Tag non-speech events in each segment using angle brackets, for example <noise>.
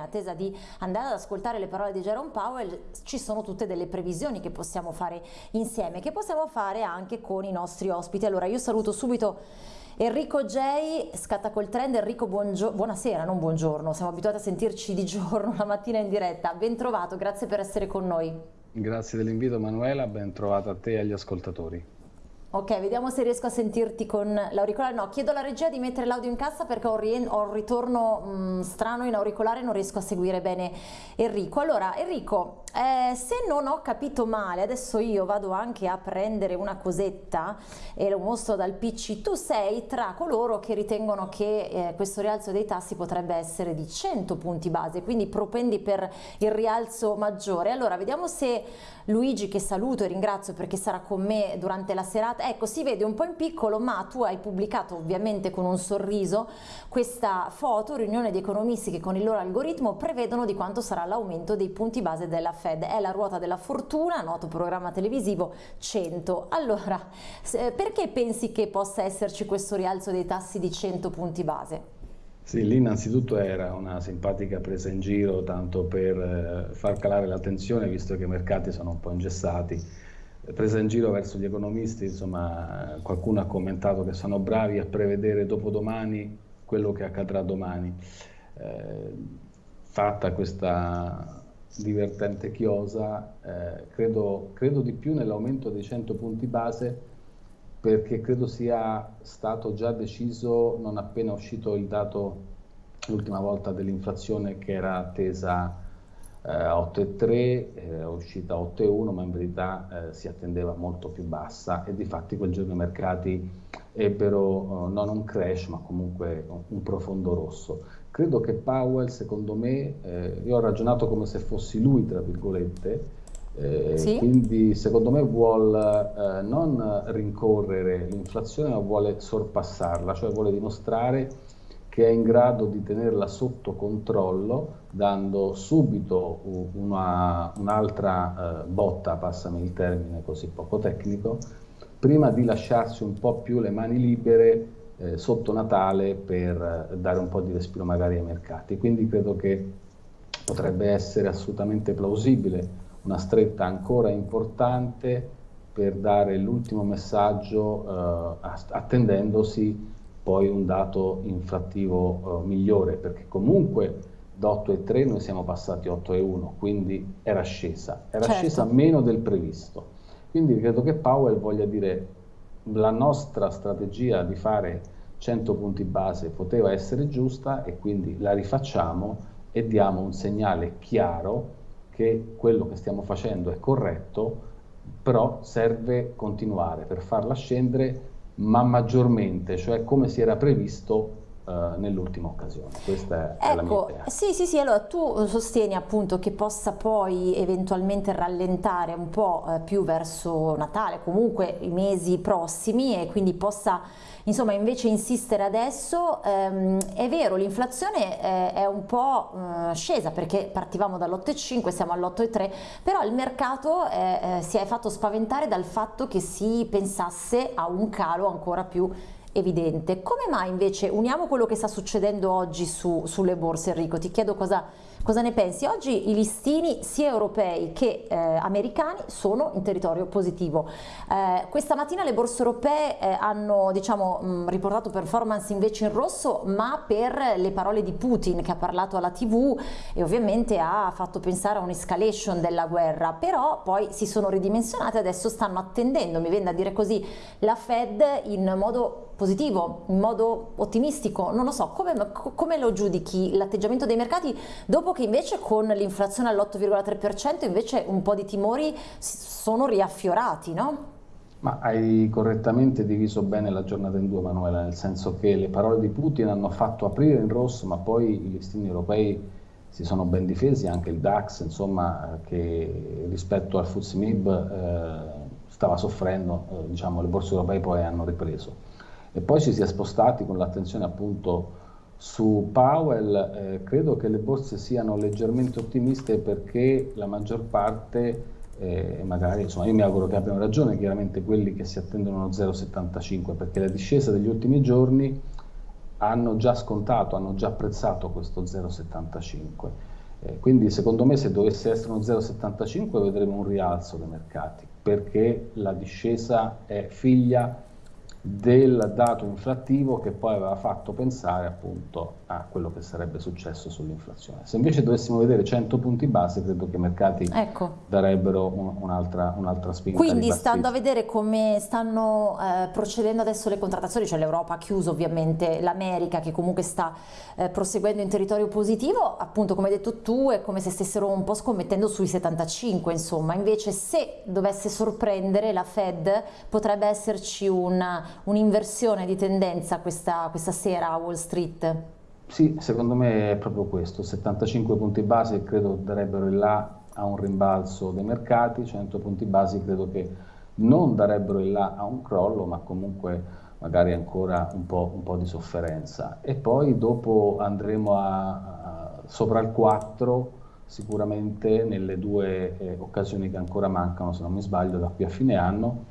In attesa di andare ad ascoltare le parole di Jerome Powell ci sono tutte delle previsioni che possiamo fare insieme, che possiamo fare anche con i nostri ospiti. Allora io saluto subito Enrico J, scatta col trend, Enrico buonasera, non buongiorno, siamo abituati a sentirci di giorno <laughs> la mattina in diretta, ben trovato, grazie per essere con noi. Grazie dell'invito Manuela, ben trovata a te e agli ascoltatori. Ok, vediamo se riesco a sentirti con l'auricolare. No, chiedo alla regia di mettere l'audio in cassa perché ho, ho un ritorno mh, mm, strano in auricolare e non riesco a seguire bene Enrico. Allora, Enrico, eh, se non ho capito male, adesso io vado anche a prendere una cosetta e lo mostro dal PC, tu sei tra coloro che ritengono che eh, questo rialzo dei tassi potrebbe essere di 100 punti base, quindi propendi per il rialzo maggiore. Allora, vediamo se Luigi, che saluto e ringrazio perché sarà con me durante la serata, ecco si vede un po' in piccolo ma tu hai pubblicato ovviamente con un sorriso questa foto, riunione di economisti che con il loro algoritmo prevedono di quanto sarà l'aumento dei punti base della Fed, è la ruota della fortuna, noto programma televisivo 100. Allora, perché pensi che possa esserci questo rialzo dei tassi di 100 punti base? Sì, lì innanzitutto era una simpatica presa in giro, tanto per eh, far calare l'attenzione, visto che i mercati sono un po' ingessati presa in giro verso gli economisti, insomma, qualcuno ha commentato che sono bravi a prevedere dopodomani quello che accadrà domani. Eh, fatta questa divertente chiosa, eh, credo, credo, di più nell'aumento dei 100 punti base perché credo sia stato già deciso non appena uscito il dato l'ultima volta dell'inflazione che era attesa 8,3, eh, uscita 8,1, ma in verità eh, si attendeva molto più bassa e di fatti quel giorno i mercati ebbero eh, non un crash ma comunque un profondo rosso. Credo che Powell, secondo me, eh, io ho ragionato come se fossi lui, tra virgolette, eh, sì? quindi secondo me vuole eh, non rincorrere l'inflazione ma vuole sorpassarla, cioè vuole dimostrare che è in grado di tenerla sotto controllo dando subito un'altra uh, botta, passami il termine così poco tecnico, prima di lasciarsi un po' più le mani libere eh, sotto Natale per dare un po' di respiro magari ai mercati. Quindi credo che potrebbe essere assolutamente plausibile una stretta ancora importante per dare l'ultimo messaggio eh, attendendosi poi un dato inflattivo uh, migliore, perché comunque da 8,3 noi siamo passati a 8,1, quindi era scesa, era certo. scesa meno del previsto. Quindi credo che Powell voglia dire la nostra strategia di fare 100 punti base poteva essere giusta e quindi la rifacciamo e diamo un segnale chiaro che quello che stiamo facendo è corretto, però serve continuare per farla scendere ma maggiormente, cioè come si era previsto uh, nell'ultima occasione. Questa è ecco, la mia idea. Sì, sì, sì, allora tu sostieni appunto che possa poi eventualmente rallentare un po' eh, più verso Natale, comunque i mesi prossimi e quindi possa insomma invece insistere adesso, ehm, è vero l'inflazione è, è, un po' eh, scesa perché partivamo dall'8,5 siamo all'8,3 però il mercato eh, si è fatto spaventare dal fatto che si pensasse a un calo ancora più evidente. Come mai invece uniamo quello che sta succedendo oggi su, sulle borse Enrico? Ti chiedo cosa, cosa, ne pensi. Oggi i listini sia europei che eh, americani sono in territorio positivo. Eh, questa mattina le borse europee eh, hanno diciamo, mh, riportato performance invece in rosso ma per le parole di Putin che ha parlato alla tv e ovviamente ha fatto pensare a un'escalation della guerra però poi si sono ridimensionate adesso stanno attendendo, mi viene da dire così, la Fed in modo positivo, in modo ottimistico, non lo so, come, come lo giudichi l'atteggiamento dei mercati dopo che invece con l'inflazione all'8,3% invece un po' di timori sono riaffiorati, no? Ma hai correttamente diviso bene la giornata in due Manuela, nel senso che le parole di Putin hanno fatto aprire in rosso, ma poi i listini europei si sono ben difesi, anche il DAX, insomma, che rispetto al FTSE eh, stava soffrendo, eh, diciamo, le borse europee poi hanno ripreso e poi ci si è spostati con l'attenzione appunto su Powell, eh, credo che le borse siano leggermente ottimiste perché la maggior parte, eh, magari insomma io mi auguro che abbiano ragione, chiaramente quelli che si attendono uno 0,75 perché la discesa degli ultimi giorni hanno già scontato, hanno già apprezzato questo 0,75 Eh, quindi secondo me se dovesse essere uno 0,75 vedremo un rialzo dei mercati, perché la discesa è figlia del dato inflattivo che poi aveva fatto pensare appunto a quello che sarebbe successo sull'inflazione. Se invece dovessimo vedere 100 punti base, credo che i mercati ecco. darebbero un, un'altra, un'altra spinta. Quindi stando a vedere come stanno eh, procedendo adesso le contrattazioni, cioè l'Europa ha chiuso ovviamente, l'America che comunque sta eh, proseguendo in territorio positivo, appunto come hai detto tu è come se stessero un po' scommettendo sui 75 insomma, invece se dovesse sorprendere la Fed potrebbe esserci un'inversione un di tendenza questa, questa sera a Wall Street. Sì, secondo me è proprio questo, 75 punti base credo darebbero il là a un rimbalzo dei mercati, 100 punti base credo che non darebbero il là a un crollo, ma comunque magari ancora un po', un po di sofferenza. E poi dopo andremo a, a, sopra il 4 sicuramente nelle due eh, occasioni che ancora mancano, se non mi sbaglio, da qui a fine anno,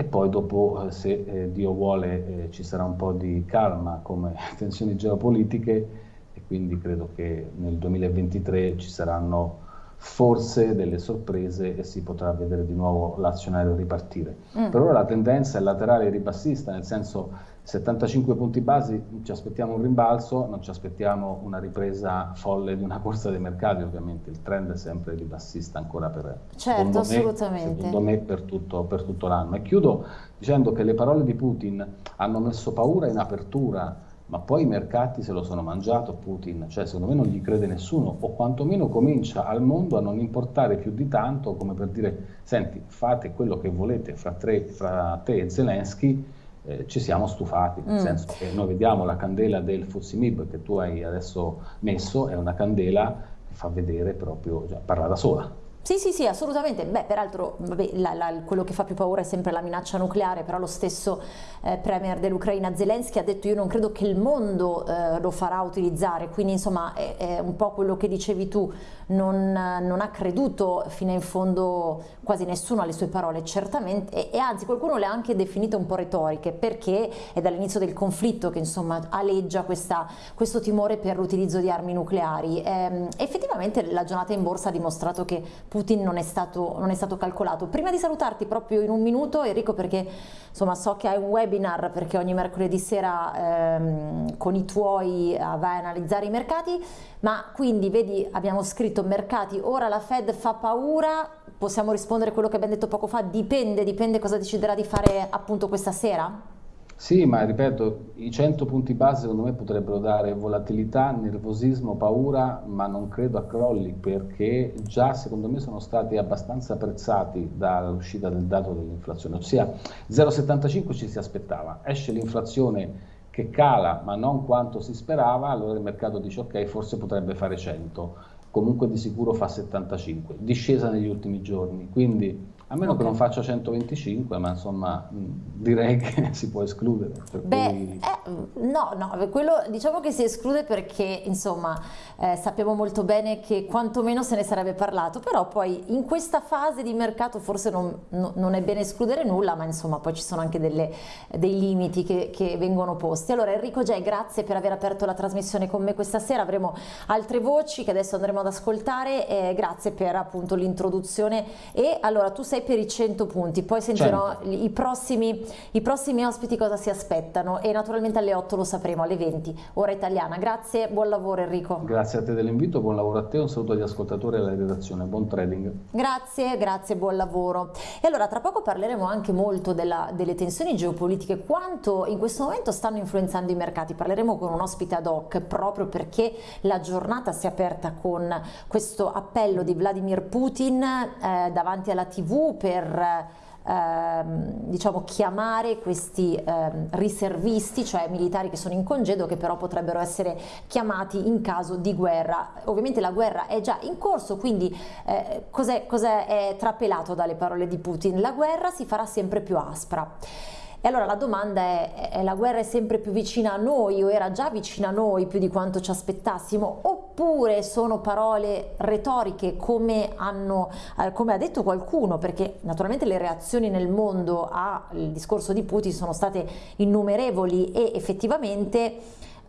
e poi dopo, eh, se eh, Dio vuole, eh, ci sarà un po' di calma come <laughs> tensioni geopolitiche e quindi credo che nel 2023 ci saranno forse delle sorprese e si potrà vedere di nuovo l'azionario ripartire. Mm. Per ora la tendenza è laterale ribassista, nel senso 75 punti basi, ci aspettiamo un rimbalzo, non ci aspettiamo una ripresa folle di una <laughs> corsa dei mercati, ovviamente il trend è sempre ribassista ancora per, certo, assolutamente. Me, me per tutto, tutto l'anno. E chiudo dicendo che le parole di Putin hanno messo paura in apertura ma poi i mercati se lo sono mangiato Putin, cioè secondo me non gli crede nessuno o quantomeno comincia al mondo a non importare più di tanto come per dire senti fate quello che volete fra, tre, fra te e Zelensky eh, ci siamo stufati, nel mm. senso che noi vediamo la candela del Fuzimib che tu hai adesso messo, è una candela che fa vedere proprio, cioè, parla da sola. Sì, sì, sì, assolutamente. Beh, peraltro vabbè, la, la, quello che fa più paura è sempre la minaccia nucleare, però lo stesso eh, premier dell'Ucraina Zelensky ha detto io non credo che il mondo eh, lo farà utilizzare, quindi insomma è, è, un po' quello che dicevi tu, non, non, ha creduto fino in fondo quasi nessuno alle sue parole, certamente, e, e anzi qualcuno le ha anche definite un po' retoriche, perché è dall'inizio del conflitto che insomma aleggia questa, questo timore per l'utilizzo di armi nucleari. Eh, effettivamente la giornata in borsa ha dimostrato che Putin non è, stato, non è stato calcolato. Prima di salutarti proprio in un minuto Enrico perché insomma so che hai un webinar perché ogni mercoledì sera ehm, con i tuoi eh, vai a analizzare i mercati, ma quindi vedi abbiamo scritto mercati, ora la Fed fa paura, possiamo rispondere a quello che abbiamo detto poco fa, dipende, dipende cosa deciderà di fare appunto questa sera? Sì, ma ripeto, i 100 punti base secondo me potrebbero dare volatilità, nervosismo, paura, ma non credo a crolli perché già secondo me sono stati abbastanza apprezzati dall'uscita del dato dell'inflazione, ossia 0,75 ci si aspettava, esce l'inflazione che cala ma non quanto si sperava, allora il mercato dice ok forse potrebbe fare 100, comunque di sicuro fa 75, discesa negli ultimi giorni, quindi a meno okay. che non faccia 125, ma insomma direi che <laughs> si può escludere. Beh, cui... eh, no, no, quello diciamo che si esclude perché insomma eh, sappiamo molto bene che quantomeno se ne sarebbe parlato, però poi in questa fase di mercato forse non, no, non è bene escludere nulla, ma insomma poi ci sono anche delle, dei limiti che, che, vengono posti. Allora Enrico Gei, grazie per aver aperto la trasmissione con me questa sera, avremo altre voci che adesso andremo ad ascoltare, eh, grazie per appunto l'introduzione e allora tu sei sei per i 100 punti, poi sentirò i prossimi, i prossimi ospiti cosa si aspettano e naturalmente alle 8 lo sapremo, alle 20, ora italiana. Grazie, buon lavoro Enrico. Grazie a te dell'invito, buon lavoro a te, un saluto agli ascoltatori e alla redazione, buon trading. Grazie, grazie, buon lavoro. E allora tra poco parleremo anche molto della, delle tensioni geopolitiche, quanto in questo momento stanno influenzando i mercati, parleremo con un ospite ad hoc proprio perché la giornata si è aperta con questo appello di Vladimir Putin eh, davanti alla tv per ehm, diciamo, chiamare questi ehm, riservisti, cioè militari che sono in congedo che però potrebbero essere chiamati in caso di guerra. Ovviamente la guerra è già in corso, quindi eh, cos'è, è trapelato dalle parole di Putin? La guerra si farà sempre più aspra. E allora la domanda è, è la guerra è sempre più vicina a noi o era già vicina a noi più di quanto ci aspettassimo oppure sono parole retoriche come, hanno, eh, come ha detto qualcuno perché naturalmente le reazioni nel mondo al discorso di Putin sono state innumerevoli e effettivamente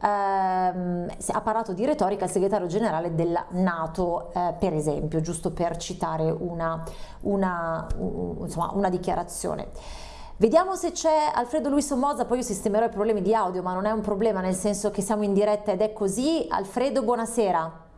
ehm, ha parlato di retorica il segretario generale della Nato, eh, per esempio, giusto per citare una, una, un, insomma, una dichiarazione. Vediamo se c'è Alfredo Luis Somoza, poi io sistemerò i problemi di audio, ma non è un problema nel senso che siamo in diretta ed è così. Alfredo, buonasera.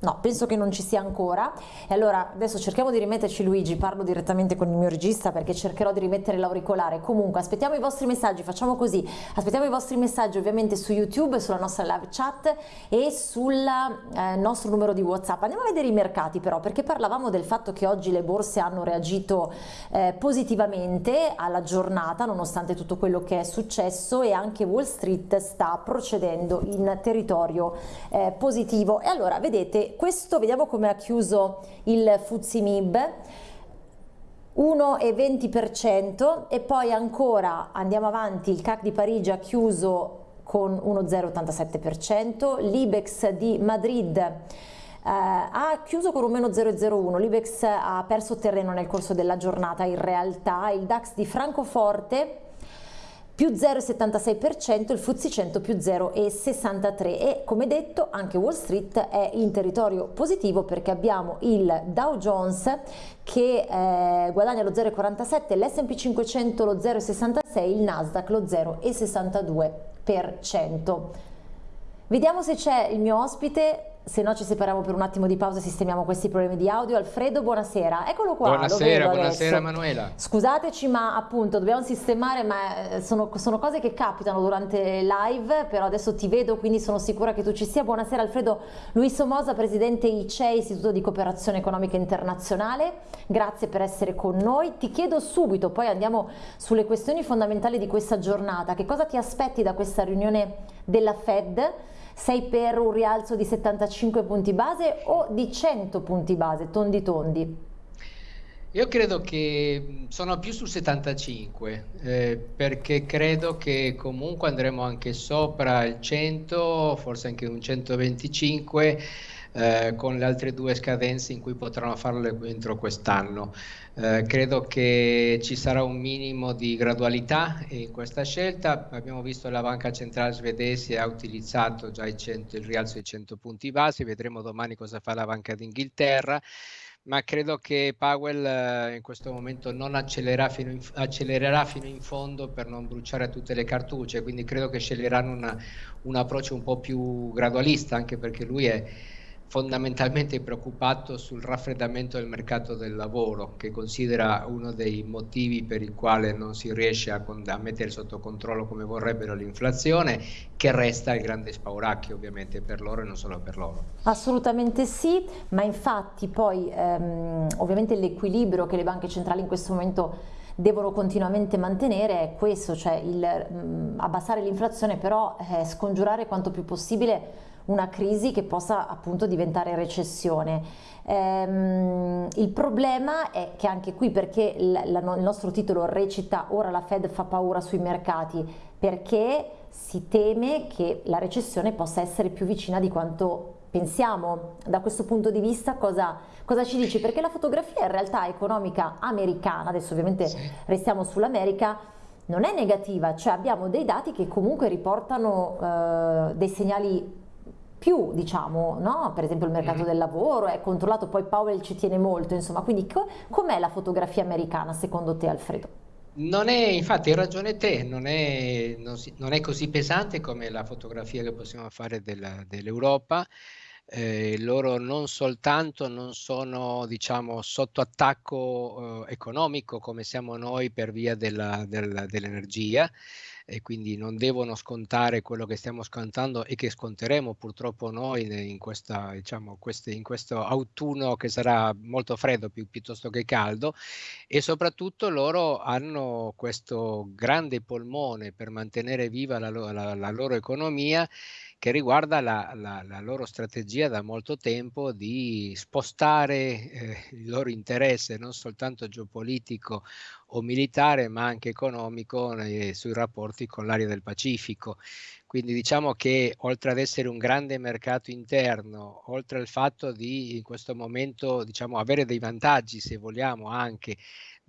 No, penso che non ci sia ancora. E allora adesso cerchiamo di rimetterci Luigi, parlo direttamente con il mio regista perché cercherò di rimettere l'auricolare. Comunque aspettiamo i vostri messaggi, facciamo così. Aspettiamo i vostri messaggi ovviamente su YouTube, sulla nostra live chat e sul eh, nostro numero di WhatsApp. Andiamo a vedere i mercati però, perché parlavamo del fatto che oggi le borse hanno reagito eh, positivamente alla giornata nonostante tutto quello che è successo e anche Wall Street sta procedendo in territorio eh, positivo. E allora vedete questo vediamo come ha chiuso il Fuzimib 1,20% e poi ancora andiamo avanti il CAC di Parigi ha chiuso con 1,087%, l'Ibex di Madrid eh, ha chiuso con un meno 0,01, l'Ibex ha perso terreno nel corso della giornata in realtà, il DAX di Francoforte più 0,76%, il FTSE 100 più 0,63% e come detto anche Wall Street è in territorio positivo perché abbiamo il Dow Jones che eh, guadagna lo 0,47%, l'S&P 500 lo 0,66%, il Nasdaq lo 0,62%. Vediamo se c'è il mio ospite se no ci separiamo per un attimo di pausa e sistemiamo questi problemi di audio. Alfredo, buonasera. Eccolo qua. Buonasera, buonasera Manuela. Scusateci, ma appunto dobbiamo sistemare, ma eh, sono, sono, cose che capitano durante live, però adesso ti vedo, quindi sono sicura che tu ci sia. Buonasera Alfredo Luis Somoza, presidente ICE, Istituto di Cooperazione Economica Internazionale. Grazie per essere con noi. Ti chiedo subito, poi andiamo sulle questioni fondamentali di questa giornata. Che cosa ti aspetti da questa riunione della Fed? Sei per un rialzo di 75 punti base o di 100 punti base, tondi tondi? Io credo che sono più su 75 eh, perché credo che comunque andremo anche sopra il 100, forse anche un 125 eh, con le altre due scadenze in cui potranno farlo entro quest'anno. Eh, credo che ci sarà un minimo di gradualità in questa scelta. Abbiamo visto che la banca centrale svedese ha utilizzato già il, 100, il rialzo di 100 punti base, vedremo domani cosa fa la Banca d'Inghilterra ma credo che Powell eh, in questo momento non accelererà fino, in, accelererà fino in fondo per non bruciare tutte le cartucce, quindi credo che sceglieranno una, un approccio un po' più gradualista, anche perché lui è fondamentalmente preoccupato sul raffreddamento del mercato del lavoro, che considera uno dei motivi per il quale non si riesce a, a mettere sotto controllo come vorrebbero l'inflazione, che resta il grande spauracchio ovviamente per loro e non solo per loro. Assolutamente sì, ma infatti poi ehm, ovviamente l'equilibrio che le banche centrali in questo momento devono continuamente mantenere è questo, cioè il mh, mm, abbassare l'inflazione però eh, scongiurare quanto più possibile una crisi che possa appunto diventare recessione. Ehm, il problema è che anche qui perché la, la, il nostro titolo recita ora la Fed fa paura sui mercati perché si teme che la recessione possa essere più vicina di quanto pensiamo. Da questo punto di vista cosa, cosa ci dici? Perché la fotografia in realtà economica americana, adesso ovviamente sì. restiamo sull'America, non è negativa, cioè abbiamo dei dati che comunque riportano eh, dei segnali più, diciamo, no? per esempio il mercato mm. del lavoro è controllato, poi Powell ci tiene molto, insomma, quindi co com'è la fotografia americana secondo te Alfredo? Non è, infatti, hai ragione te, non è, non, si, non è, così pesante come la fotografia che possiamo fare dell'Europa. Eh, loro non soltanto non sono diciamo, sotto attacco eh, economico come siamo noi per via dell'energia, e quindi non devono scontare quello che stiamo scontando e che sconteremo purtroppo noi in, questa, diciamo, queste, in questo autunno che sarà molto freddo pi piuttosto che caldo e soprattutto loro hanno questo grande polmone per mantenere viva la, la, la loro economia che riguarda la, la, la, loro strategia da molto tempo di spostare eh, il loro interesse non soltanto geopolitico o militare ma anche economico eh, sui rapporti con l'area del Pacifico. Quindi diciamo che oltre ad essere un grande mercato interno, oltre al fatto di in questo momento diciamo, avere dei vantaggi se vogliamo anche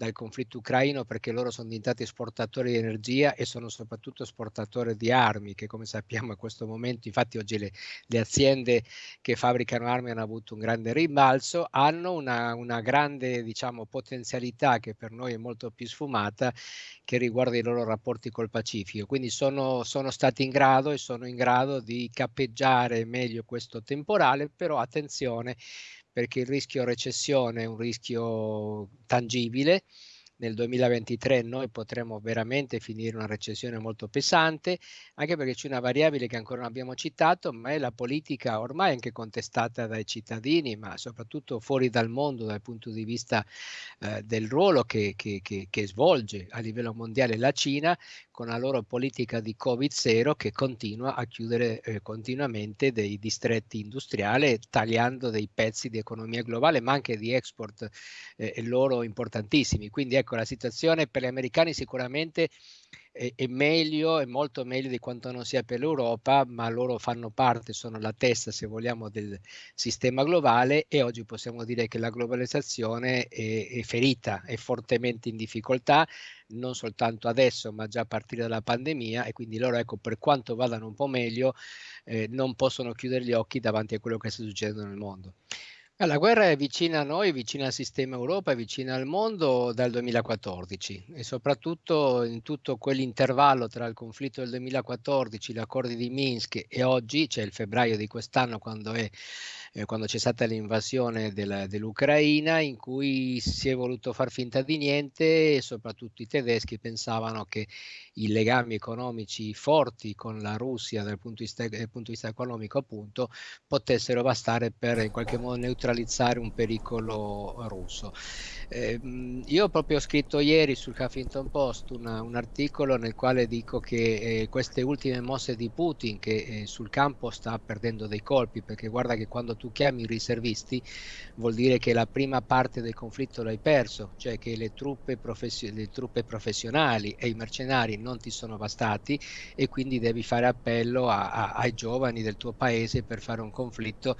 dal conflitto ucraino perché loro sono diventati esportatori di energia e sono soprattutto esportatori di armi, che come sappiamo a questo momento, infatti oggi le, le aziende che fabbricano armi hanno avuto un grande rimbalzo, hanno una, una grande diciamo, potenzialità che per noi è molto più sfumata che riguarda i loro rapporti col Pacifico. Quindi sono, sono stati in grado e sono in grado di cappeggiare meglio questo temporale, però attenzione perché il rischio recessione è un rischio tangibile nel 2023 noi potremmo veramente finire una recessione molto pesante, anche perché c'è una variabile che ancora non abbiamo citato, ma è la politica ormai anche contestata dai cittadini, ma soprattutto fuori dal mondo dal punto di vista eh, del ruolo che, che, che, che, svolge a livello mondiale la Cina con la loro politica di Covid-0 che continua a chiudere eh, continuamente dei distretti industriali, tagliando dei pezzi di economia globale, ma anche di export eh, loro importantissimi. Quindi ecco, la situazione per gli americani sicuramente è, è, meglio, è molto meglio di quanto non sia per l'Europa, ma loro fanno parte, sono la testa, se vogliamo, del sistema globale e oggi possiamo dire che la globalizzazione è, è ferita, è fortemente in difficoltà, non soltanto adesso, ma già a partire dalla pandemia e quindi loro, ecco, per quanto vadano un po' meglio, eh, non possono chiudere gli occhi davanti a quello che sta succedendo nel mondo. La guerra è vicina a noi, vicina al sistema Europa, vicina al mondo dal 2014 e soprattutto in tutto quell'intervallo tra il conflitto del 2014, gli accordi di Minsk e oggi, cioè il febbraio di quest'anno quando, è, eh, quando c'è stata l'invasione dell'Ucraina, in cui si è voluto far finta di niente e soprattutto i tedeschi pensavano che i legami economici forti con la Russia dal punto di vista, dal punto di vista economico appunto potessero bastare per in qualche modo neutralizzare un pericolo russo. Eh, io ho proprio scritto ieri sul Huffington Post una, un articolo nel quale dico che eh, queste ultime mosse di Putin che eh, sul campo sta perdendo dei colpi perché guarda che quando tu chiami riservisti vuol dire che la prima parte del conflitto l'hai perso, cioè che le truppe, professi- le truppe professionali e i mercenari non ti sono bastati e quindi devi fare appello a, a, ai giovani del tuo paese per fare un conflitto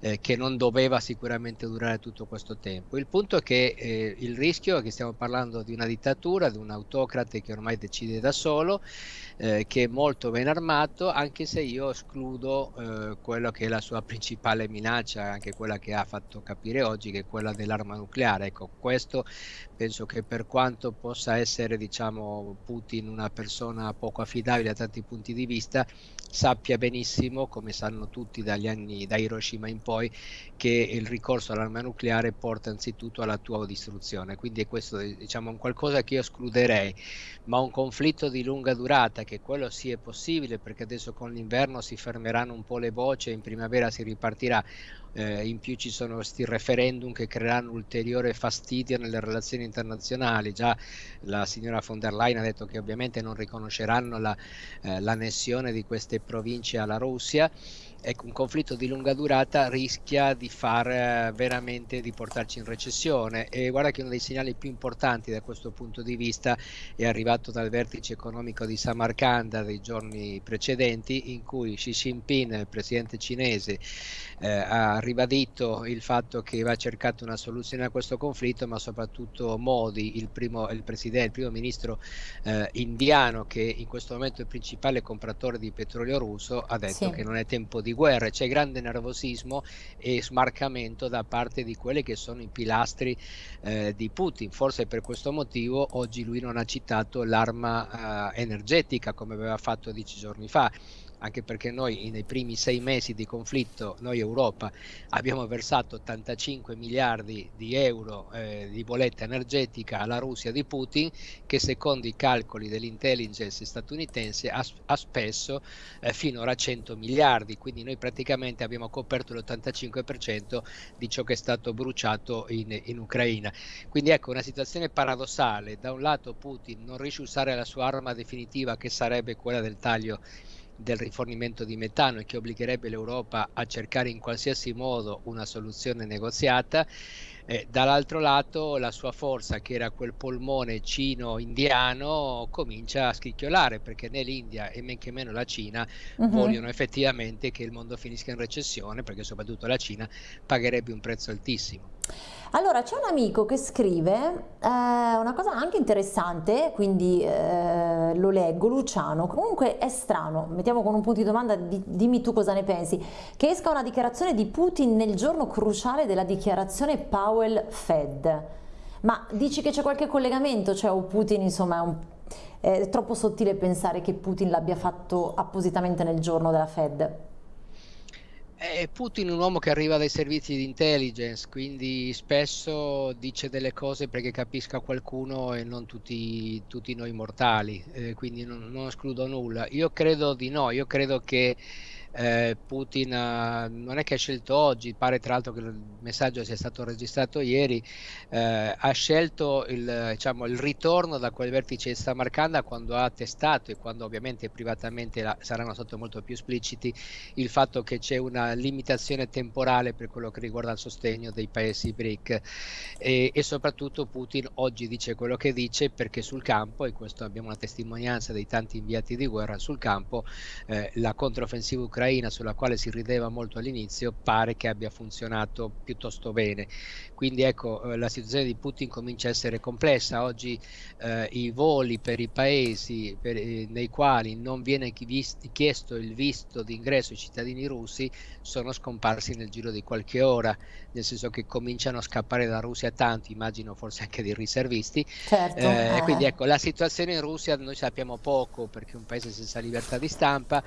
eh, che non doveva sicuramente durare tutto questo tempo. Il punto è che eh, il rischio è che stiamo parlando di una dittatura, di un autocrate che ormai decide da solo, eh, che è molto ben armato, anche se io escludo eh, quello che è la sua principale minaccia, anche quella che ha fatto capire oggi, che è quella dell'arma nucleare. Ecco, questo penso che per quanto possa essere, diciamo, Putin una persona poco affidabile da tanti punti di vista, sappia benissimo, come sanno tutti dagli anni da Hiroshima in poi, che il ricorso all'arma nucleare porta anzitutto alla tua distruzione. Quindi è questo diciamo un qualcosa che io escluderei, ma un conflitto di lunga durata, che quello sì è possibile, perché adesso con l'inverno si fermeranno un po' le voci e in primavera si ripartirà. Eh, in più ci sono questi referendum che creeranno ulteriore fastidio nelle relazioni internazionali. Già la signora von der Leyen ha detto che ovviamente non riconosceranno la, eh, l'annessione di queste province alla Russia ecco, un conflitto di lunga durata rischia di far eh, veramente di portarci in recessione e guarda che uno dei segnali più importanti da questo punto di vista è arrivato dal vertice economico di Samarcanda dei giorni precedenti in cui Xi Jinping, il presidente cinese, eh, ha ribadito il fatto che va cercata una soluzione a questo conflitto ma soprattutto Modi, il primo, il presidente, il primo ministro eh, indiano che in questo momento è il principale compratore di petrolio russo, ha detto sì. che non è tempo di guerre, c'è grande nervosismo e smarcamento da parte di quelli che sono i pilastri eh, di Putin. Forse per questo motivo oggi lui non ha citato l'arma eh, energetica come aveva fatto dieci giorni fa anche perché noi nei primi sei mesi di conflitto, noi Europa, abbiamo versato 85 miliardi di euro eh, di bolletta energetica alla Russia di Putin, che secondo i calcoli dell'intelligence statunitense ha, ha spesso eh, finora 100 miliardi, quindi noi praticamente abbiamo coperto l'85% di ciò che è stato bruciato in, in Ucraina. Quindi ecco una situazione paradossale, da un lato Putin non riesce a usare la sua arma definitiva che sarebbe quella del taglio del rifornimento di metano e che obbligherebbe l'Europa a cercare in qualsiasi modo una soluzione negoziata Eh, dall'altro lato la sua forza, che era quel polmone cino-indiano, comincia a scricchiolare perché né l'India e men che meno la Cina uh-huh. vogliono effettivamente che il mondo finisca in recessione perché soprattutto la Cina pagherebbe un prezzo altissimo. Allora, c'è un amico che scrive eh, una cosa anche interessante, quindi eh, lo leggo, Luciano, comunque è strano, mettiamo con un punto di domanda, di, dimmi tu cosa ne pensi, che esca una dichiarazione di Putin nel giorno cruciale della dichiarazione Powell-Fed, ma dici che c'è qualche collegamento, cioè o Putin insomma è, un, è troppo sottile pensare che Putin l'abbia fatto appositamente nel giorno della Fed? Putin è un uomo che arriva dai servizi di intelligence, quindi spesso dice delle cose perché capisca qualcuno e non tutti, tutti noi mortali, eh, quindi non, non escludo nulla. Io credo di no, io credo che eh, Putin eh, non è che ha scelto oggi, pare tra l'altro che il messaggio sia stato registrato ieri, eh, ha scelto il, diciamo, il, ritorno da quel vertice di Samarcanda quando ha testato e quando ovviamente privatamente la, saranno stati molto più espliciti il fatto che c'è una limitazione temporale per quello che riguarda il sostegno dei paesi BRIC. E, e soprattutto Putin oggi dice quello che dice perché sul campo, e questo abbiamo una testimonianza dei tanti inviati di guerra sul campo, eh, la controffensiva ucraina ucraina sulla quale si rideva molto all'inizio pare che abbia funzionato piuttosto bene. Quindi ecco, eh, la situazione di Putin comincia a essere complessa. Oggi eh, i voli per i paesi per, eh, nei quali non viene chiesto il visto d'ingresso ai cittadini russi sono scomparsi nel giro di qualche ora, nel senso che cominciano a scappare da Russia tanti, immagino forse anche dei riservisti. Certo. Eh, quindi ecco, la situazione in Russia noi sappiamo poco perché è un paese senza libertà di stampa,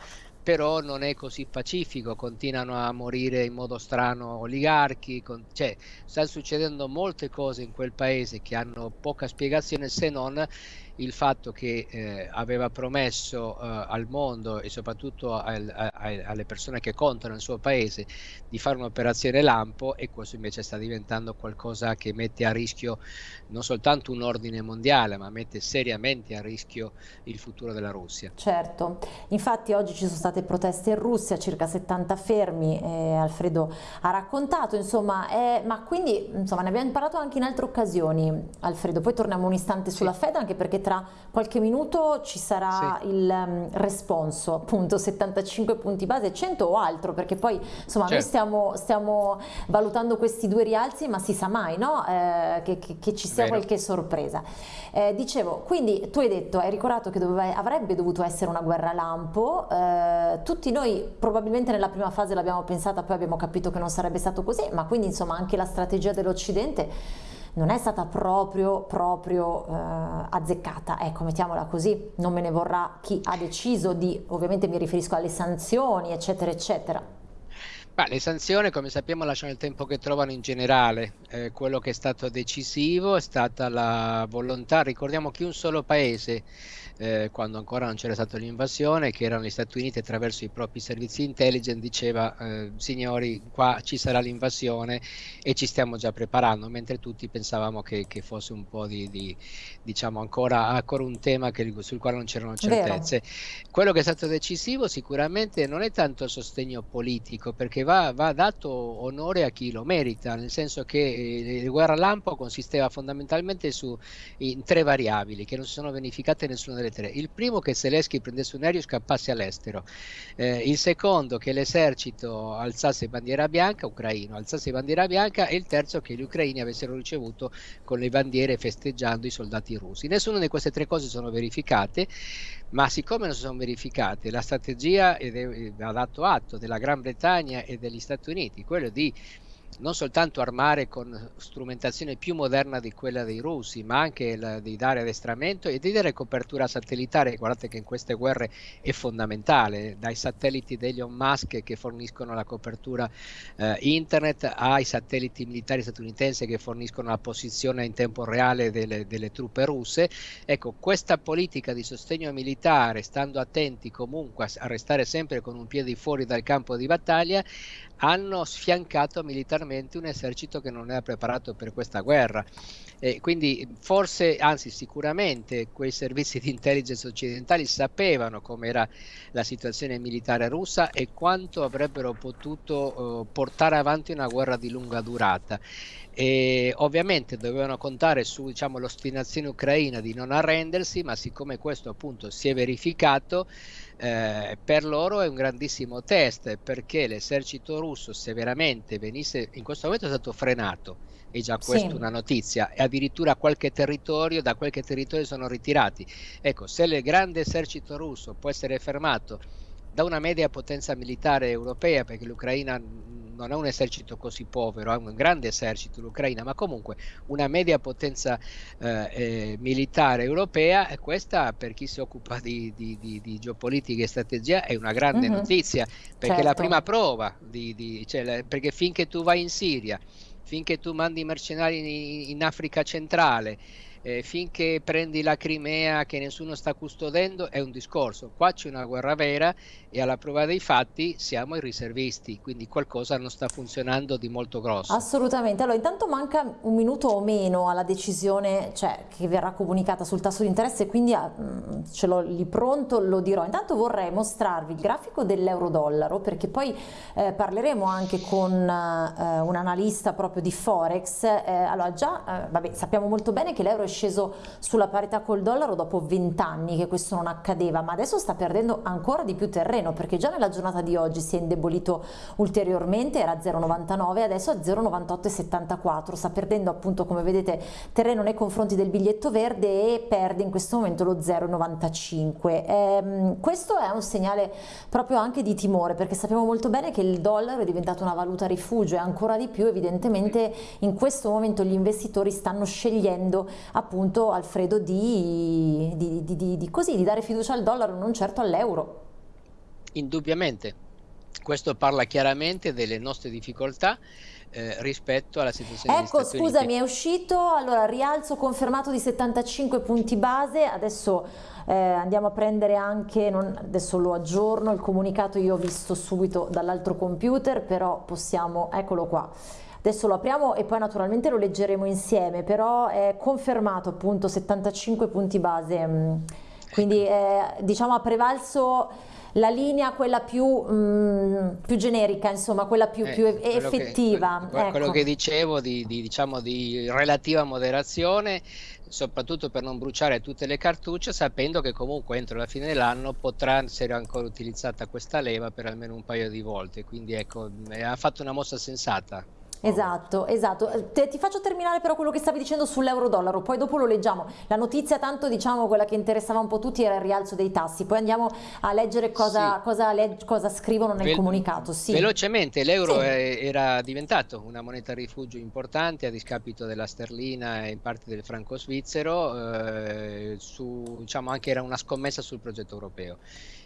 però non è così pacifico, continuano a morire in modo strano oligarchi, con, cioè stanno succedendo molte cose in quel paese che hanno poca spiegazione se non il fatto che eh, aveva promesso eh, al mondo e soprattutto al, a, alle persone che contano nel suo paese di fare un'operazione lampo e questo invece sta diventando qualcosa che mette a rischio non soltanto un ordine mondiale ma mette seriamente a rischio il futuro della Russia. Certo, infatti oggi ci sono state proteste in Russia, circa 70 fermi, eh, Alfredo ha raccontato, insomma, eh, ma quindi insomma, ne abbiamo parlato anche in altre occasioni, Alfredo, poi torniamo un istante sulla sì. Fed anche perché tra qualche minuto ci sarà sì. il um, responso, appunto 75 punti base, 100 o altro, perché poi insomma certo. noi stiamo, stiamo, valutando questi due rialzi, ma si sa mai no? eh, che, che, che, ci sia Vero. qualche sorpresa. Eh, dicevo, quindi tu hai detto, hai ricordato che doveva, avrebbe dovuto essere una guerra lampo, eh, tutti noi probabilmente nella prima fase l'abbiamo pensata, poi abbiamo capito che non sarebbe stato così, ma quindi insomma anche la strategia dell'Occidente non è stata proprio, proprio eh, azzeccata, ecco, mettiamola così, non me ne vorrà chi ha deciso di, ovviamente mi riferisco alle sanzioni, eccetera, eccetera. Ma le sanzioni, come sappiamo, lasciano il tempo che trovano in generale. Eh, quello che è stato decisivo è stata la volontà, ricordiamo che un solo paese eh, quando ancora non c'era stata l'invasione, che erano gli Stati Uniti attraverso i propri servizi intelligence, diceva eh, signori qua ci sarà l'invasione e ci stiamo già preparando, mentre tutti pensavamo che, che fosse un po' di, di diciamo ancora, ancora, un tema che, sul quale non c'erano certezze. Vero. Quello che è stato decisivo sicuramente non è tanto il sostegno politico, perché va, va dato onore a chi lo merita, nel senso che eh, il guerra lampo consisteva fondamentalmente su, in tre variabili che non si sono verificate nessuna delle tre. Il primo che Zelensky prendesse un aereo e scappasse all'estero, eh, il secondo che l'esercito alzasse bandiera bianca, ucraino, alzasse bandiera bianca e il terzo che gli ucraini avessero ricevuto con le bandiere festeggiando i soldati russi. Nessuna di queste tre cose sono verificate, ma siccome non si sono verificate, la strategia ha dato atto della Gran Bretagna e degli Stati Uniti, quello di non soltanto armare con strumentazione più moderna di quella dei russi, ma anche il, di dare addestramento e di dare copertura satellitare. Guardate che in queste guerre è fondamentale, dai satelliti degli Elon Musk che forniscono la copertura eh, internet ai satelliti militari statunitensi che forniscono la posizione in tempo reale delle, delle truppe russe. Ecco, questa politica di sostegno militare, stando attenti comunque a restare sempre con un piede fuori dal campo di battaglia, hanno sfiancato militarmente un esercito che non era preparato per questa guerra. E quindi forse, anzi sicuramente, quei servizi di intelligence occidentali sapevano com'era la situazione militare russa e quanto avrebbero potuto uh, portare avanti una guerra di lunga durata. E ovviamente dovevano contare su diciamo, l'ostinazione ucraina di non arrendersi, ma siccome questo appunto si è verificato, eh, per loro è un grandissimo test perché l'esercito russo se veramente venisse, in questo momento è stato frenato, è già questa sì. una notizia, e addirittura qualche territorio, da qualche territorio sono ritirati. Ecco, se il grande esercito russo può essere fermato da una media potenza militare europea, perché l'Ucraina non ha un esercito così povero, ha un grande esercito l'Ucraina, ma comunque una media potenza eh, eh, militare europea e questa per chi si occupa di, di, di, di geopolitica e strategia è una grande mm -hmm. notizia, perché certo. la prima prova, cioè, perché finché tu vai in Siria, finché tu mandi mercenari in, in Africa centrale, eh, finché prendi la Crimea che nessuno sta custodendo è un discorso, qua c'è una guerra vera e alla prova dei fatti siamo i riservisti, quindi qualcosa non sta funzionando di molto grosso. Assolutamente, allora intanto manca un minuto o meno alla decisione cioè, che verrà comunicata sul tasso di interesse, quindi ah, mm, ce l'ho lì pronto, lo dirò. Intanto vorrei mostrarvi il grafico dell'euro-dollaro perché poi eh, parleremo anche con eh, un analista proprio di Forex. Eh, allora già, eh, vabbè, sappiamo molto bene che l'euro è sceso sulla parità col dollaro dopo 20 anni che questo non accadeva, ma adesso sta perdendo ancora di più terreno perché già nella giornata di oggi si è indebolito ulteriormente, era 0,99, adesso è 0,9874, sta perdendo appunto come vedete terreno nei confronti del biglietto verde e perde in questo momento lo 0,95. Ehm, questo è un segnale proprio anche di timore perché sappiamo molto bene che il dollaro è diventato una valuta rifugio e ancora di più evidentemente in questo momento gli investitori stanno scegliendo appunto Alfredo di, di, di, di, così, di dare fiducia al dollaro, non certo all'euro. Indubbiamente, questo parla chiaramente delle nostre difficoltà eh, rispetto alla situazione ecco scusami è uscito allora rialzo confermato di 75 punti base. Adesso eh, andiamo a prendere anche non, adesso lo aggiorno il comunicato io ho visto subito dall'altro computer però possiamo eccolo qua Adesso lo apriamo e poi naturalmente lo leggeremo insieme, però è confermato appunto 75 punti base, mm. quindi eh, diciamo ha prevalso la linea quella più, mh, mm, più generica, insomma, quella più, eh, più effettiva. Che, ecco. Quello che dicevo di, di, diciamo, di relativa moderazione, soprattutto per non bruciare tutte le cartucce, sapendo che comunque entro la fine dell'anno potrà essere ancora utilizzata questa leva per almeno un paio di volte. Quindi ecco, ha fatto una mossa sensata. Esatto, esatto. Eh, te, ti faccio terminare però quello che stavi dicendo sull'euro-dollaro, poi dopo lo leggiamo. La notizia tanto diciamo quella che interessava un po' tutti era il rialzo dei tassi, poi andiamo a leggere cosa, sì. cosa, legg cosa scrivono nel Vel comunicato. Sì. Velocemente, l'euro sì. era diventato una moneta rifugio importante a discapito della sterlina e in parte del franco svizzero, eh, su, diciamo anche era una scommessa sul progetto europeo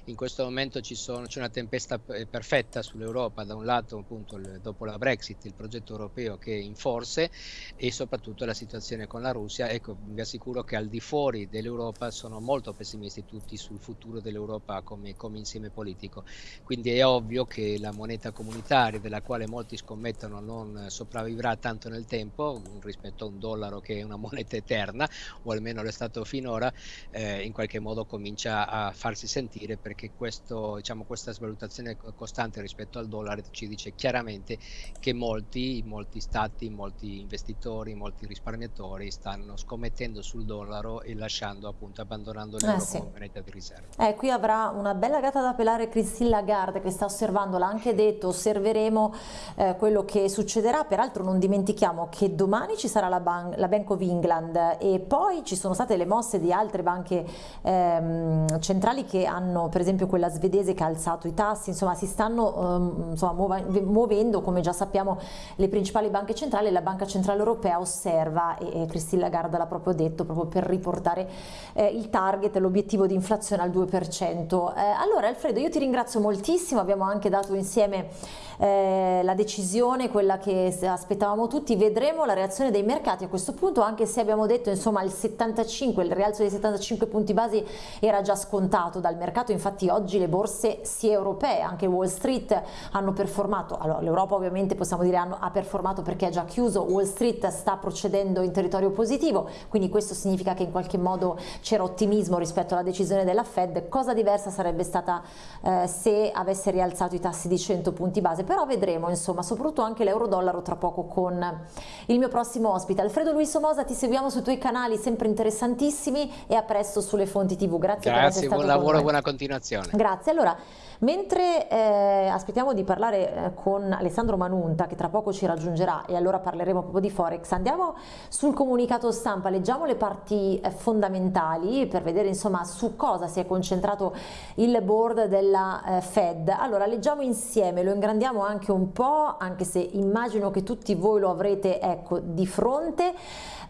in questo momento c'è una tempesta perfetta sull'Europa, da un lato appunto il, dopo la Brexit il progetto europeo che è in forze e soprattutto la situazione con la Russia, ecco vi assicuro che al di fuori dell'Europa sono molto pessimisti tutti sul futuro dell'Europa come, come, insieme politico, quindi è ovvio che la moneta comunitaria della quale molti scommettono non sopravvivrà tanto nel tempo rispetto a un dollaro che è una moneta eterna o almeno lo è stato finora, eh, in qualche modo comincia a farsi sentire per perché questo, diciamo, questa svalutazione costante rispetto al dollaro ci dice chiaramente che molti, molti stati, molti investitori, molti risparmiatori stanno scommettendo sul dollaro e lasciando appunto, abbandonando l'euro eh sì. come moneta di riserva. Eh, qui avrà una bella gatta da pelare Christine Lagarde che sta osservando, l'ha anche detto, osserveremo eh, quello che succederà, peraltro non dimentichiamo che domani ci sarà la, ban la Bank of England e poi ci sono state le mosse di altre banche ehm, centrali che hanno per esempio quella svedese che ha alzato i tassi, insomma si stanno um, insomma, muovendo come già sappiamo le principali banche centrali e la Banca Centrale Europea osserva, e, e Christine Lagarde l'ha proprio detto, proprio per riportare eh, il target, l'obiettivo di inflazione al 2%. Eh, allora Alfredo, io ti ringrazio moltissimo, abbiamo anche dato insieme eh, la decisione, quella che aspettavamo tutti, vedremo la reazione dei mercati a questo punto, anche se abbiamo detto insomma il 75, il rialzo dei 75 punti basi era già scontato dal mercato, infatti oggi le borse sia europee, anche Wall Street hanno performato, allora l'Europa ovviamente possiamo dire hanno, ha performato perché è già chiuso, Wall Street sta procedendo in territorio positivo, quindi questo significa che in qualche modo c'era ottimismo rispetto alla decisione della Fed, cosa diversa sarebbe stata eh, se avesse rialzato i tassi di 100 punti base, però vedremo insomma soprattutto anche l'euro-dollaro tra poco con il mio prossimo ospite. Alfredo Luis Somosa ti seguiamo sui tuoi canali sempre interessantissimi e a presto sulle fonti tv. Grazie, Grazie buon lavoro, buona continuazione. Grazie. Allora, Mentre eh, aspettiamo di parlare eh, con Alessandro Manunta che tra poco ci raggiungerà e allora parleremo proprio di Forex, andiamo sul comunicato stampa, leggiamo le parti eh, fondamentali per vedere insomma su cosa si è concentrato il board della eh, Fed. Allora leggiamo insieme, lo ingrandiamo anche un po', anche se immagino che tutti voi lo avrete ecco, di fronte.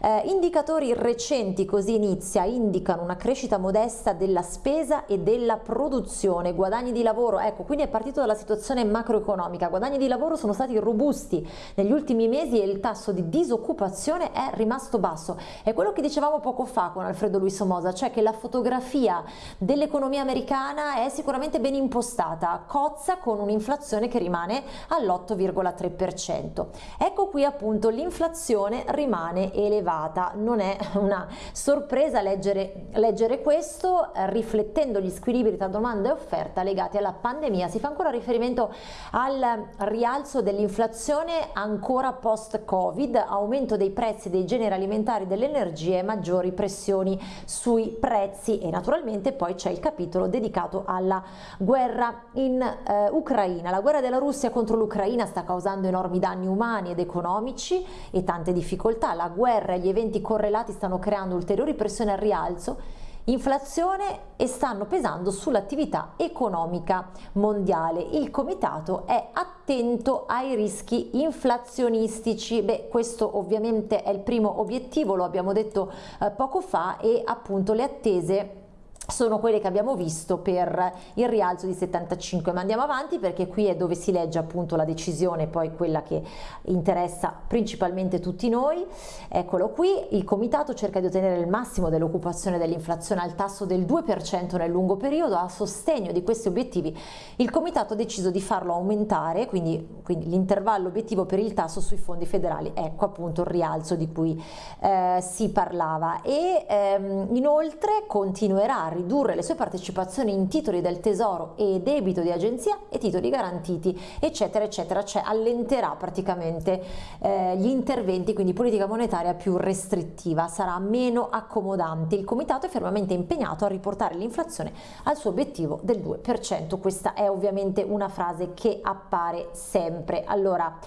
Eh, indicatori recenti, così inizia, indicano una crescita modesta della spesa e della produzione, guadagni di lavoro, ecco, quindi è partito dalla situazione macroeconomica, guadagni di lavoro sono stati robusti negli ultimi mesi e il tasso di disoccupazione è rimasto basso. È quello che dicevamo poco fa con Alfredo Luis Somoza, cioè che la fotografia dell'economia americana è sicuramente ben impostata, cozza con un'inflazione che rimane all'8,3%. Ecco qui appunto l'inflazione rimane elevata elevata, non è <laughs> una sorpresa leggere, leggere questo, riflettendo gli squilibri tra domanda e offerta legati alla pandemia. Si fa ancora riferimento al rialzo dell'inflazione ancora post-Covid, aumento dei prezzi dei generi alimentari dell'energia e maggiori pressioni sui prezzi e naturalmente poi c'è il capitolo dedicato alla guerra in eh, Ucraina. La guerra della Russia contro l'Ucraina sta causando enormi danni umani ed economici e tante difficoltà. La guerra e gli eventi correlati stanno creando ulteriori pressioni al rialzo, inflazione e stanno pesando sull'attività economica mondiale. Il comitato è attento ai rischi inflazionistici. Beh, questo ovviamente è il primo obiettivo, lo abbiamo detto eh, poco fa e appunto le attese sono quelle che abbiamo visto per il rialzo di 75 ma andiamo avanti perché qui è dove si legge appunto la decisione poi quella che interessa principalmente tutti noi. Eccolo qui. Il comitato cerca di ottenere il massimo dell'occupazione dell'inflazione al tasso del 2% nel lungo periodo. A sostegno di questi obiettivi il comitato ha deciso di farlo aumentare quindi, quindi l'intervallo obiettivo per il tasso sui fondi federali. Ecco appunto il rialzo di cui eh, si parlava. E ehm, inoltre continuerà ridurre le sue partecipazioni in titoli del tesoro e debito di agenzia e titoli garantiti eccetera eccetera, cioè allenterà praticamente eh, gli interventi, quindi politica monetaria più restrittiva, sarà meno accomodante. Il comitato è fermamente impegnato a riportare l'inflazione al suo obiettivo del 2%, questa è ovviamente una frase che appare sempre. Allora,